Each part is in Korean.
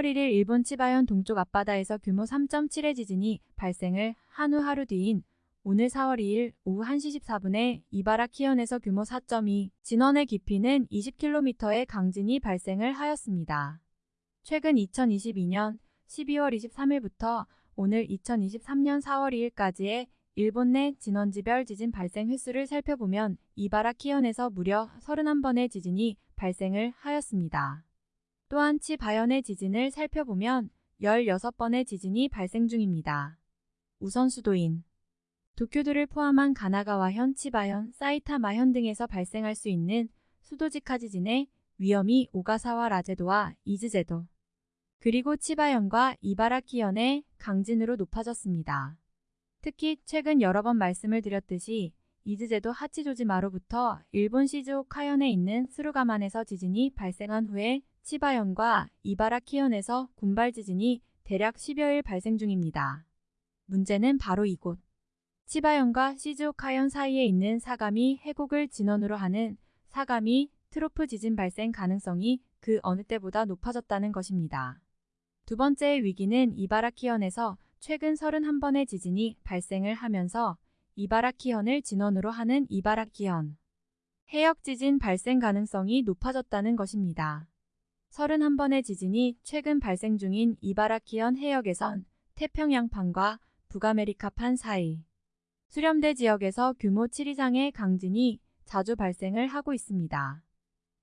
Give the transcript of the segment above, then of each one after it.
4월 1일 일본 치바현 동쪽 앞바다에서 규모 3.7의 지진이 발생을 한 후 하루 뒤인 오늘 4월 2일 오후 1시 14분에 이바라키현에서 규모 4.2, 진원의 깊이는 20km의 강진이 발생을 하였습니다. 최근 2022년 12월 23일부터 오늘 2023년 4월 2일까지의 일본 내 진원지별 지진 발생 횟수를 살펴보면 이바라키현에서 무려 31번의 지진이 발생을 하였습니다. 또한 치바현의 지진을 살펴보면 16번의 지진이 발생 중입니다. 우선 수도인 도쿄도를 포함한 가나가와현, 치바현, 사이타마현 등에서 발생할 수 있는 수도직하 지진의 위험이 오가사와 라제도와 이즈제도 그리고 치바현과 이바라키현의 강진으로 높아졌습니다. 특히 최근 여러 번 말씀을 드렸듯이 이즈제도 하치조지마로부터 일본 시즈오카현에 있는 스루가만에서 지진이 발생한 후에 치바현과 이바라키현에서 군발 지진이 대략 10여일 발생 중입니다. 문제는 바로 이곳. 치바현과 시즈오카현 사이에 있는 사가미 해곡을 진원으로 하는 사가미 트로프 지진 발생 가능성이 그 어느 때보다 높아졌다는 것입니다. 두 번째의 위기는 이바라키현에서 최근 31번의 지진이 발생을 하면서 이바라키현을 진원으로 하는 이바라키현 해역 지진 발생 가능성이 높아졌다는 것입니다. 31번의 지진이 최근 발생 중인 이바라키현 해역에선 태평양판과 북아메리카판 사이 수렴대 지역에서 규모 7 이상의 강진이 자주 발생을 하고 있습니다.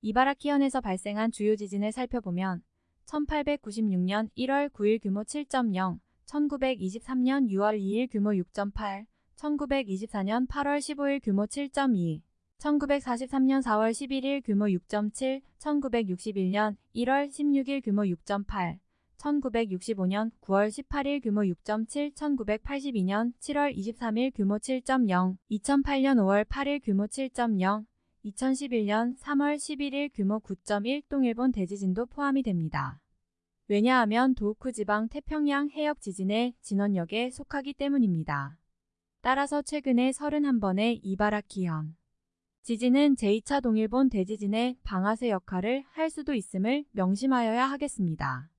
이바라키현에서 발생한 주요 지진을 살펴보면 1896년 1월 9일 규모 7.0, 1923년 6월 2일 규모 6.8, 1924년 8월 15일 규모 7.2, 1943년 4월 11일 규모 6.7, 1961년 1월 16일 규모 6.8, 1965년 9월 18일 규모 6.7, 1982년 7월 23일 규모 7.0, 2008년 5월 8일 규모 7.0, 2011년 3월 11일 규모 9.1 동일본 대지진도 포함이 됩니다. 왜냐하면 도우쿠 지방 태평양 해역 지진의 진원역에 속하기 때문입니다. 따라서 최근에 31번의 이바라키현 지진은 제2차 동일본 대지진의 방아쇠 역할을 할 수도 있음을 명심하여야 하겠습니다.